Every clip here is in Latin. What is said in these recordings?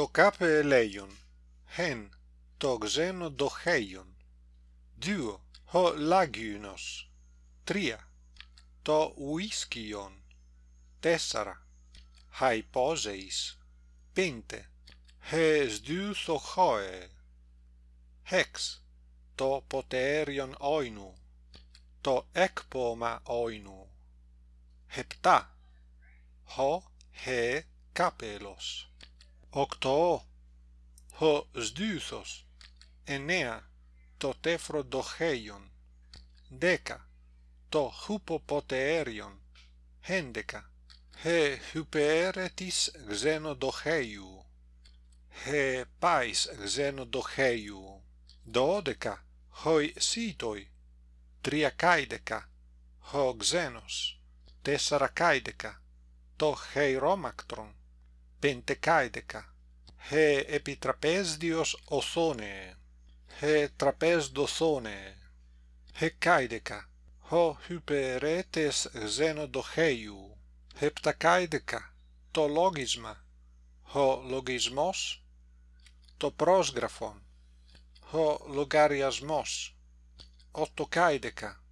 το κάπε ελέγιον, χεν το ξένο δοχέιον. Δύο, ο λάγιουνος. Τρία, το ουίσκιον. Τέσσαρα, hyposeis Πέντε, χες δύο θοχόε. Χέξ, το ποτέριον όινου. Το έκπομα όινου. Επτά, ο χε κάπελος. Octo. H sdythos. Enea to tephro dohaeion. Deca to hupopoteerion. Hendeca. He huperetis xeno dohaeiu. He pais xeno dohaeiu. Dodeca hoi sitoi. triacaideca. Ho xenos. Tessara caideca. To heiromactron. πεντεκάιδεκα. Ε επί τραπέζδιος οθόνε. Ε τραπέζδοθόνε. Ε καίδεκα. Ο υπερέτες ξενοδοχέιου. Επτακάιδεκα. Το λόγισμα. Ο λογισμός. Το πρόσγραφον. Ο λογαριασμός. Οτοκάιδεκα.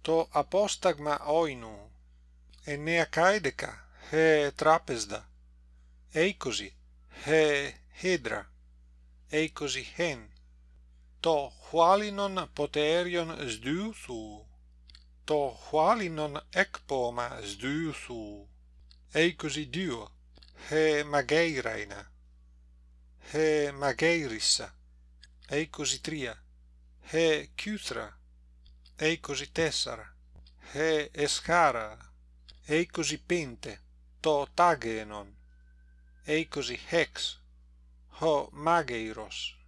Το απόσταγμα οίνου. Εννέα καίδεκα. Ε τράπεζδα. ei così he hedra. Ei così hen. To hualinon poterion sdyuthu to hualinon ekpoma sdyuthu ei così dio he mageiraina. He mageirissa. Ei così tria. He kythra ei così tessara. He eschara. Ei così pente. To tagenon eicosi hex. Ho mageiros.